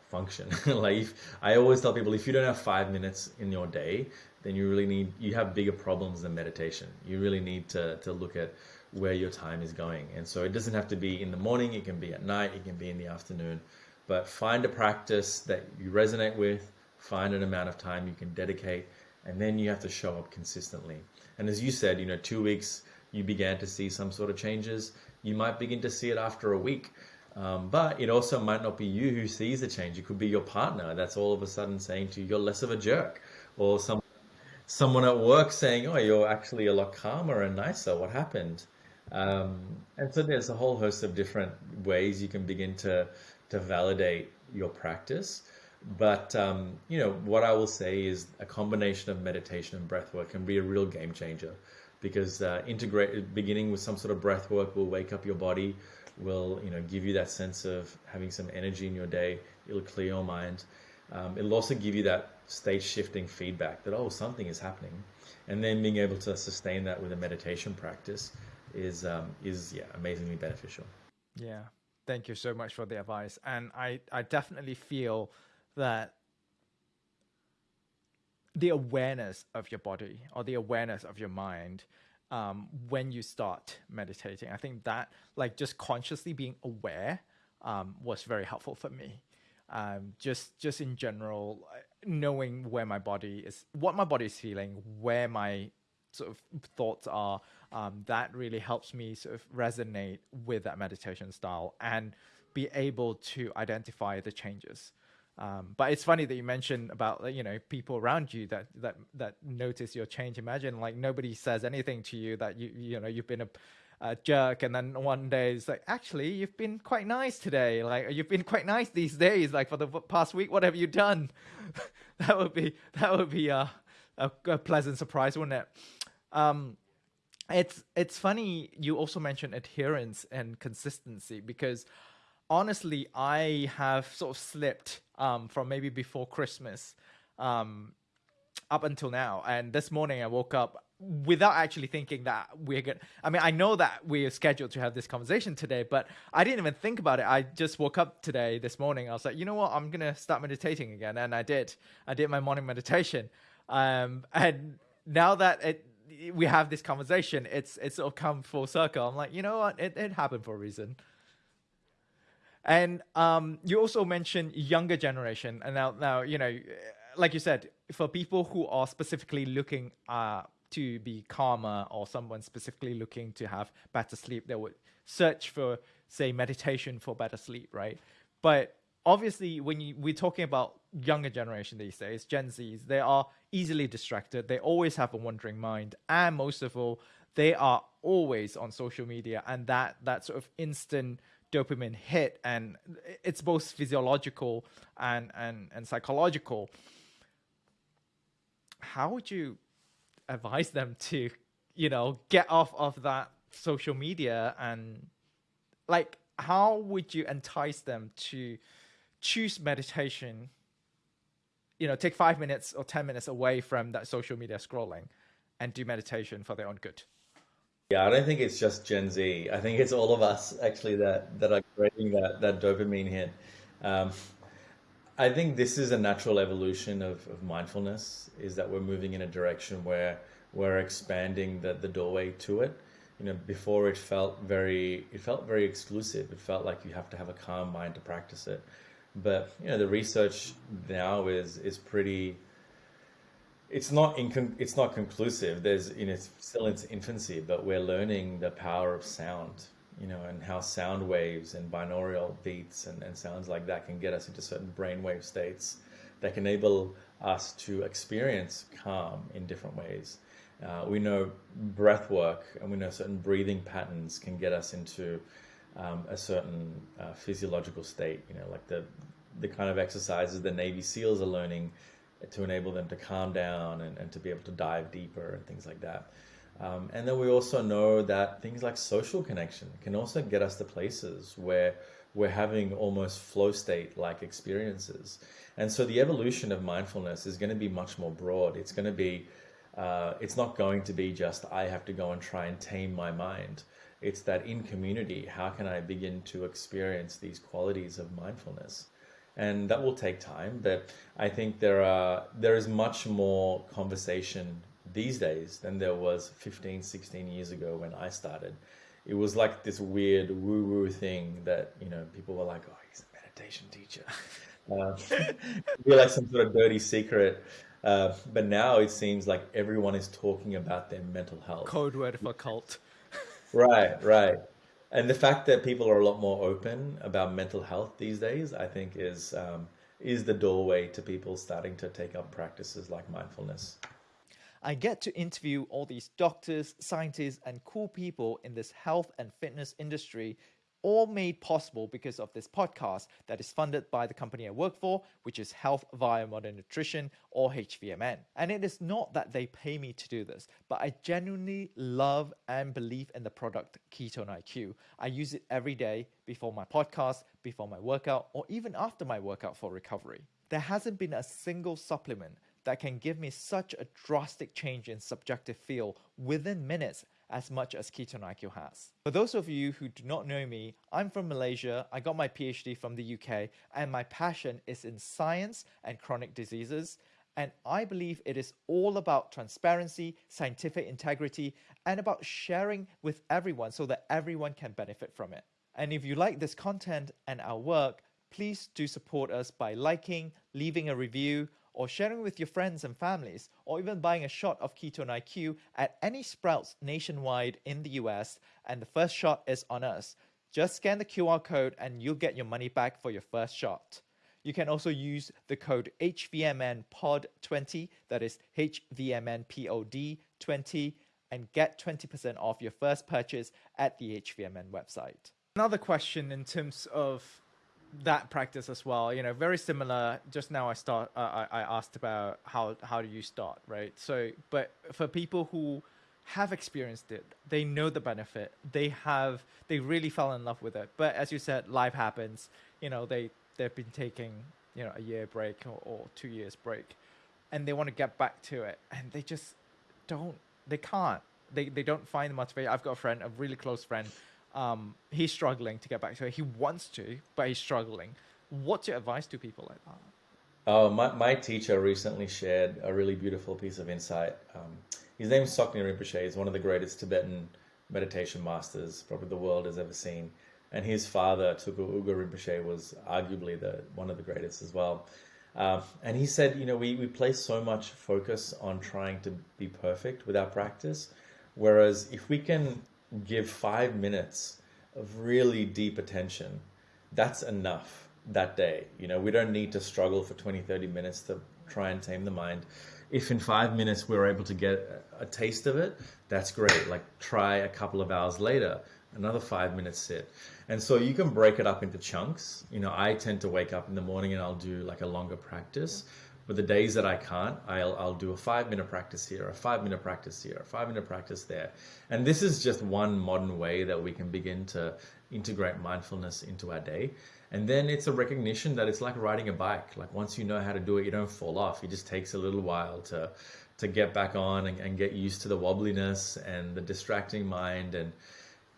function. like if, I always tell people if you don't have five minutes in your day then you really need you have bigger problems than meditation. You really need to, to look at where your time is going. And so it doesn't have to be in the morning it can be at night it can be in the afternoon but find a practice that you resonate with find an amount of time you can dedicate and then you have to show up consistently. And as you said you know two weeks you began to see some sort of changes. You might begin to see it after a week um, but it also might not be you who sees the change. It could be your partner that's all of a sudden saying to you you're less of a jerk or some someone at work saying, "Oh, you're actually a lot calmer and nicer. What happened?" Um, and so there's a whole host of different ways you can begin to to validate your practice. But um, you know what I will say is a combination of meditation and breath work can be a real game changer because uh, integrate beginning with some sort of breath work will wake up your body will you know give you that sense of having some energy in your day. It'll clear your mind. Um, it'll also give you that state shifting feedback that oh something is happening, and then being able to sustain that with a meditation practice is um, is yeah amazingly beneficial. Yeah, thank you so much for the advice, and I I definitely feel that the awareness of your body or the awareness of your mind um, when you start meditating. I think that like just consciously being aware um, was very helpful for me. Um, just just in general, knowing where my body is, what my body is feeling, where my sort of thoughts are, um, that really helps me sort of resonate with that meditation style and be able to identify the changes. Um, but it's funny that you mentioned about you know people around you that that that notice your change. Imagine like nobody says anything to you that you you know you've been a, a jerk, and then one day it's like actually you've been quite nice today. Like you've been quite nice these days. Like for the past week, what have you done? that would be that would be a, a, a pleasant surprise, wouldn't it? Um, it's it's funny you also mentioned adherence and consistency because honestly, I have sort of slipped um, from maybe before Christmas um, up until now. And this morning I woke up without actually thinking that we're going to, I mean, I know that we're scheduled to have this conversation today, but I didn't even think about it. I just woke up today, this morning. I was like, you know what? I'm going to start meditating again. And I did. I did my morning meditation. Um, and now that it, we have this conversation, it's it's sort of come full circle. I'm like, you know what? It, it happened for a reason. And um, you also mentioned younger generation, and now, now you know, like you said, for people who are specifically looking uh, to be calmer, or someone specifically looking to have better sleep, they would search for, say, meditation for better sleep, right? But obviously, when you, we're talking about younger generation these days, Gen Zs, they are easily distracted. They always have a wandering mind, and most of all, they are always on social media, and that that sort of instant dopamine hit and it's both physiological and and and psychological how would you advise them to you know get off of that social media and like how would you entice them to choose meditation you know take 5 minutes or 10 minutes away from that social media scrolling and do meditation for their own good yeah, I don't think it's just Gen Z. I think it's all of us actually that that are creating that that dopamine hit. Um, I think this is a natural evolution of, of mindfulness. Is that we're moving in a direction where we're expanding the, the doorway to it. You know, before it felt very it felt very exclusive. It felt like you have to have a calm mind to practice it. But you know, the research now is is pretty it's not incon- it's not conclusive. There's you know it's still in its infancy, but we're learning the power of sound, you know, and how sound waves and binaural beats and, and sounds like that can get us into certain brainwave states that can enable us to experience calm in different ways. Uh, we know breath work and we know certain breathing patterns can get us into um, a certain uh, physiological state, you know, like the the kind of exercises the Navy SEALs are learning to enable them to calm down and, and to be able to dive deeper and things like that. Um, and then we also know that things like social connection can also get us to places where we're having almost flow state like experiences. And so the evolution of mindfulness is going to be much more broad. It's going to be, uh, it's not going to be just I have to go and try and tame my mind. It's that in community, how can I begin to experience these qualities of mindfulness? and that will take time. But I think there are there is much more conversation these days than there was 15, 16 years ago when I started. It was like this weird woo woo thing that you know people were like, "Oh, he's a meditation teacher." Uh, be like some sort of dirty secret. Uh, but now it seems like everyone is talking about their mental health. Code word for cult. right, right and the fact that people are a lot more open about mental health these days, I think, is um, is the doorway to people starting to take up practices like mindfulness. I get to interview all these doctors, scientists, and cool people in this health and fitness industry all made possible because of this podcast that is funded by the company I work for, which is Health via Modern Nutrition or HVMN. And it is not that they pay me to do this, but I genuinely love and believe in the product Ketone IQ. I use it every day before my podcast, before my workout, or even after my workout for recovery. There hasn't been a single supplement that can give me such a drastic change in subjective feel within minutes as much as Ketone IQ has. For those of you who do not know me, I'm from Malaysia, I got my PhD from the UK, and my passion is in science and chronic diseases. And I believe it is all about transparency, scientific integrity, and about sharing with everyone so that everyone can benefit from it. And if you like this content and our work, please do support us by liking, leaving a review, or sharing with your friends and families, or even buying a shot of Ketone IQ at any Sprouts nationwide in the US, and the first shot is on us. Just scan the QR code and you'll get your money back for your first shot. You can also use the code HVMNPOD20, that is HVMNPOD20, and get 20% off your first purchase at the HVMN website. Another question in terms of that practice as well. You know, very similar. Just now, I start. Uh, I, I asked about how how do you start, right? So, but for people who have experienced it, they know the benefit. They have. They really fell in love with it. But as you said, life happens. You know, they they've been taking you know a year break or, or two years break, and they want to get back to it, and they just don't. They can't. They they don't find the motivation. I've got a friend, a really close friend um, he's struggling to get back to it. He wants to, but he's struggling. What's your advice to people like that? Uh, my, my teacher recently shared a really beautiful piece of insight. Um, his name is Tsoknyi Rinpoche. He's one of the greatest Tibetan meditation masters probably the world has ever seen. And his father, Tulku Urgyen Rinpoche, was arguably the one of the greatest as well. Uh, and he said, you know, we, we place so much focus on trying to be perfect with our practice. Whereas if we can give five minutes of really deep attention, that's enough that day. You know, we don't need to struggle for 20, 30 minutes to try and tame the mind. If in five minutes we're able to get a taste of it, that's great. Like try a couple of hours later, another five minutes sit. And so you can break it up into chunks. You know, I tend to wake up in the morning and I'll do like a longer practice. The days that I can't, I'll, I'll do a five minute practice here, a five minute practice here, a five minute practice there. And this is just one modern way that we can begin to integrate mindfulness into our day. And then it's a recognition that it's like riding a bike. Like once you know how to do it, you don't fall off. It just takes a little while to to get back on and, and get used to the wobbliness and the distracting mind and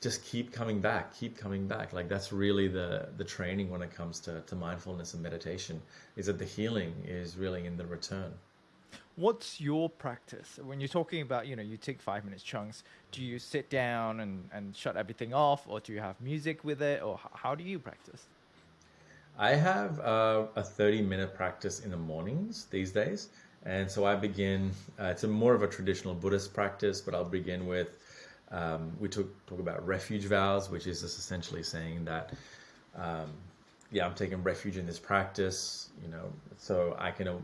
just keep coming back, keep coming back. Like that's really the the training when it comes to, to mindfulness and meditation, is that the healing is really in the return. What's your practice? When you're talking about, you know, you take five minutes chunks, do you sit down and, and shut everything off or do you have music with it or how do you practice? I have uh, a 30 minute practice in the mornings these days. And so I begin, uh, it's a more of a traditional Buddhist practice, but I'll begin with um, we talk, talk about refuge vows, which is just essentially saying that, um, yeah, I'm taking refuge in this practice, you know, so I can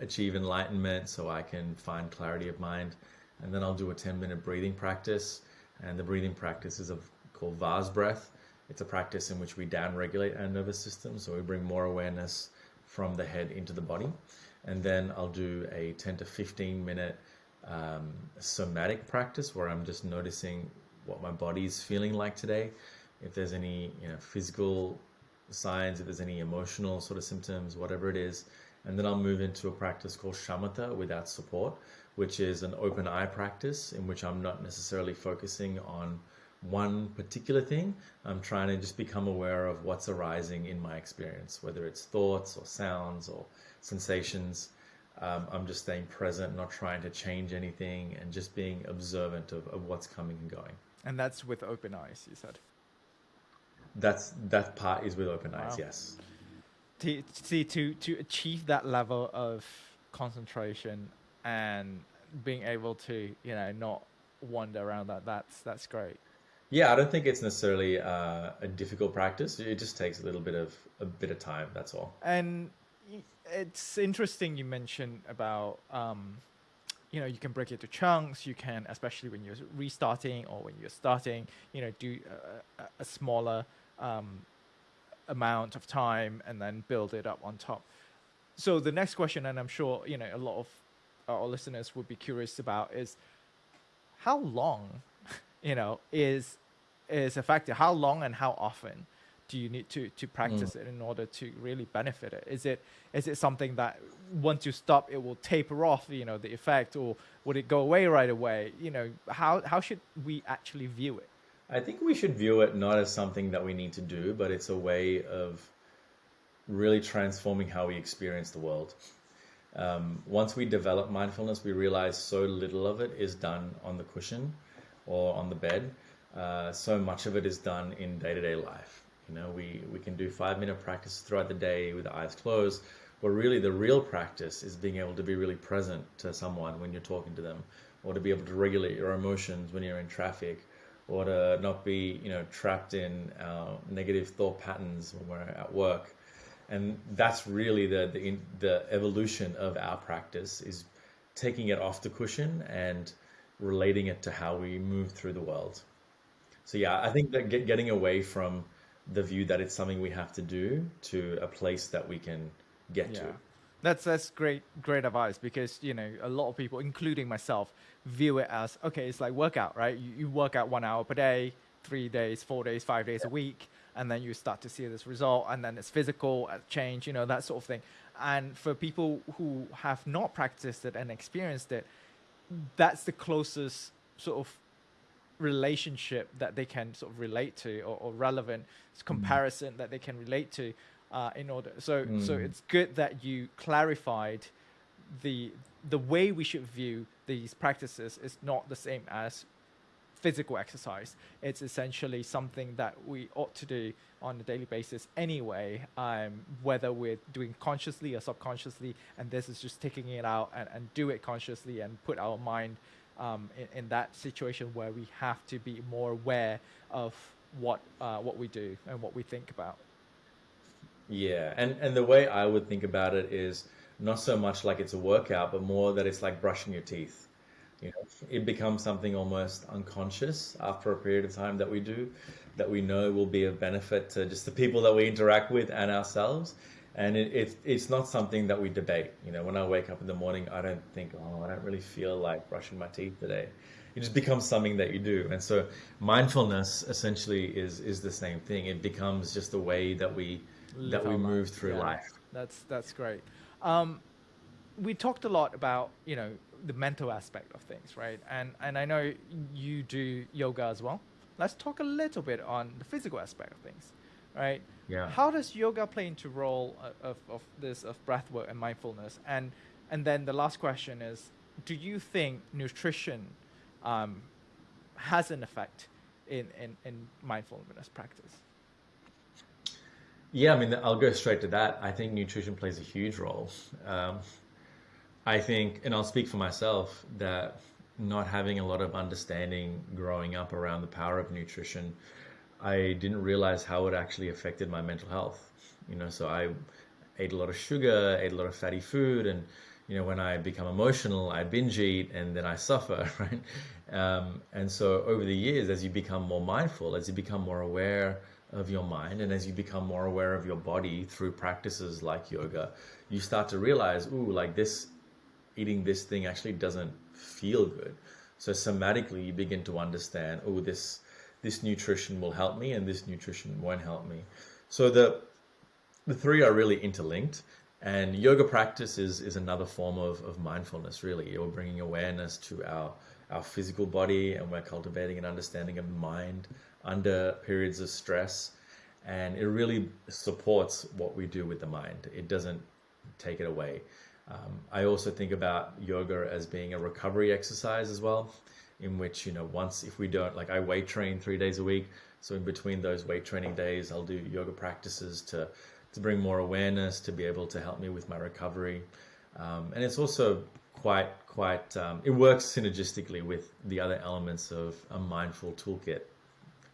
achieve enlightenment, so I can find clarity of mind. And then I'll do a 10 minute breathing practice. And the breathing practice is of, called vase breath. It's a practice in which we down regulate our nervous system, so we bring more awareness from the head into the body. And then I'll do a 10 to 15 minute um, somatic practice where I'm just noticing what my body is feeling like today. If there's any you know, physical signs, if there's any emotional sort of symptoms, whatever it is. And then I'll move into a practice called shamatha without support, which is an open eye practice in which I'm not necessarily focusing on one particular thing. I'm trying to just become aware of what's arising in my experience, whether it's thoughts or sounds or sensations. Um, I'm just staying present, not trying to change anything, and just being observant of, of what's coming and going. And that's with open eyes, you said. That's that part is with open wow. eyes, yes. To see to to achieve that level of concentration and being able to you know not wander around that that's that's great. Yeah, I don't think it's necessarily uh, a difficult practice. It just takes a little bit of a bit of time. That's all. And it's interesting you mentioned about um, you know you can break it to chunks you can especially when you're restarting or when you're starting you know do a, a smaller um, amount of time and then build it up on top. So the next question, and I'm sure you know a lot of our listeners would be curious about, is how long, you know, is is effective? How long and how often do you need to to practice mm. it in order to really benefit it? Is it is it something that once you stop, it will taper off, you know, the effect, or would it go away right away? You know, how how should we actually view it? I think we should view it not as something that we need to do, but it's a way of really transforming how we experience the world. Um, once we develop mindfulness, we realize so little of it is done on the cushion or on the bed. Uh, so much of it is done in day to day life. You know, we, we can do five minute practice throughout the day with the eyes closed, but really the real practice is being able to be really present to someone when you're talking to them, or to be able to regulate your emotions when you're in traffic, or to not be you know trapped in our negative thought patterns when we're at work. And that's really the the, the evolution of our practice is taking it off the cushion and relating it to how we move through the world. So yeah i think that get, getting away from the view that it's something we have to do to a place that we can get yeah. to that's that's great great advice because you know a lot of people, including myself, view it as okay, it's like workout, right? You, you work out one hour per day, three days, four days, five days a week, and then you start to see this result, and then it's physical change, you know that sort of thing. And for people who have not practiced it and experienced it, that's the closest sort of relationship that they can sort of relate to or, or relevant mm. comparison mm. that they can relate to uh, in order. So mm. so it's good that you clarified the the way we should view these practices is not the same as physical exercise. It's essentially something that we ought to do on a daily basis anyway, um, whether we're doing consciously or subconsciously. And this is just taking it out and, and do it consciously and put our mind um, in, in, that situation where we have to be more aware of what uh, what we do and what we think about. Yeah, and and the way I would think about it is not so much like it's a workout, but more that it's like brushing your teeth. You know, it becomes something almost unconscious after a period of time that we do, that we know will be of benefit to just the people that we interact with and ourselves. And it, it, it's not something that we debate. You know, when I wake up in the morning, I don't think, oh, I don't really feel like brushing my teeth today. It just becomes something that you do. And so mindfulness essentially is is the same thing. It becomes just a way that we that we move life. through yeah. life. That's that's great. Um, we talked a lot about you know the mental aspect of things, right? And and I know you do yoga as well. Let's talk a little bit on the physical aspect of things, right? Yeah. How does yoga play into role of, of this of breath work and mindfulness? And and then the last question is, do you think nutrition um, has an effect in, in, in mindfulness practice? Yeah, I mean, I'll go straight to that. I think nutrition plays a huge role. Um, I think, and I'll speak for myself, that not having a lot of understanding growing up around the power of nutrition, I didn't realize how it actually affected my mental health. You know, so I ate a lot of sugar, ate a lot of fatty food, and you know, when I become emotional, I binge eat and then I suffer, right? Um, and so over the years, as you become more mindful, as you become more aware of your mind and as you become more aware of your body through practices like yoga you start to realize ooh like this eating this thing actually doesn't feel good so somatically you begin to understand oh this this nutrition will help me and this nutrition won't help me so the the three are really interlinked and yoga practice is is another form of, of mindfulness really you're bringing awareness to our our physical body and we're cultivating an understanding of mind under periods of stress. And it really supports what we do with the mind. It doesn't take it away. Um, I also think about yoga as being a recovery exercise as well, in which, you know, once if we don't, like I weight train three days a week. So in between those weight training days, I'll do yoga practices to, to bring more awareness, to be able to help me with my recovery. Um, and it's also quite, quite, um, it works synergistically with the other elements of a mindful toolkit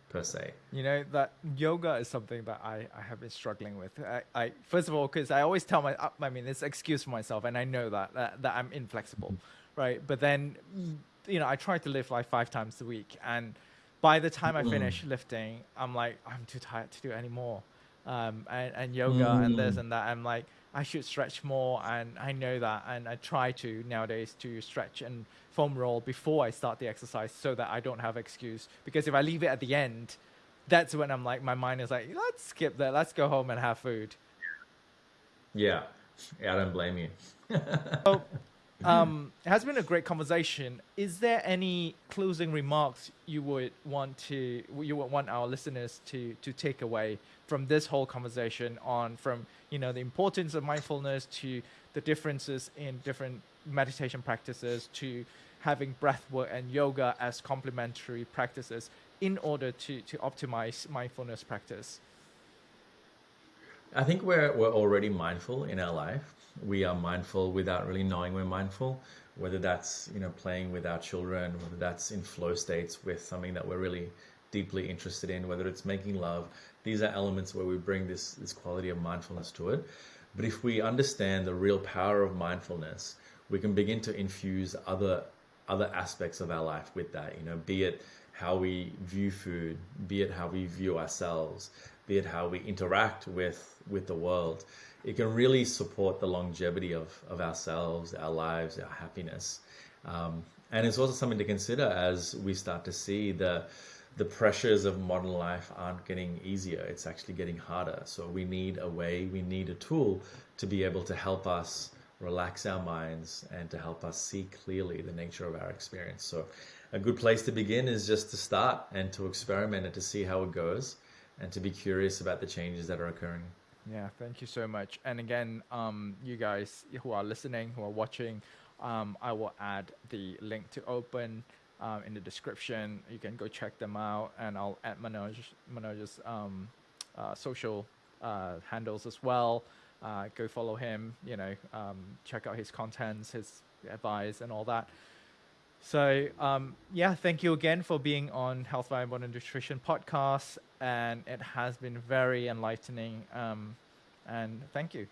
per se. You know that yoga is something that I, I have been struggling with. I, I first of all because I always tell my I mean it's excuse for myself and I know that that, that I'm inflexible, right? But then you know I try to live like five times a week and by the time I finish lifting, I'm like, I'm too tired to do any more. Um, and, and yoga mm. and this mm. and that. I'm like, I should stretch more, and I know that, and I try to nowadays to stretch and foam roll before I start the exercise so that I don't have excuse. Because if I leave it at the end, that's when I'm like, my mind is like, let's skip that, let's go home and have food. Yeah, yeah I don't blame you. so, um, it has been a great conversation. Is there any closing remarks you would want to you would want our listeners to to take away from this whole conversation on from you know the importance of mindfulness to the differences in different meditation practices to having breath work and yoga as complementary practices in order to to optimize mindfulness practice? I think we're we're already mindful in our life we are mindful without really knowing we're mindful whether that's you know playing with our children whether that's in flow states with something that we're really deeply interested in whether it's making love. These are elements where we bring this this quality of mindfulness to it. But if we understand the real power of mindfulness we can begin to infuse other other aspects of our life with that you know be it how we view food be it how we view ourselves be it how we interact with with the world. It can really support the longevity of, of ourselves, our lives, our happiness. Um, and it's also something to consider as we start to see the the pressures of modern life aren't getting easier it's actually getting harder. So we need a way we need a tool to be able to help us relax our minds and to help us see clearly the nature of our experience. So a good place to begin is just to start and to experiment and to see how it goes and to be curious about the changes that are occurring yeah, thank you so much. And again, um, you guys who are listening, who are watching, um, I will add the link to Open um, in the description. You can go check them out, and I'll add Manoj, Manoj's um, uh, social uh, handles as well. Uh, go follow him. You know, um, check out his contents, his advice, and all that. So um, yeah, thank you again for being on Health Via Modern Nutrition podcast, and it has been very enlightening. Um, and thank you.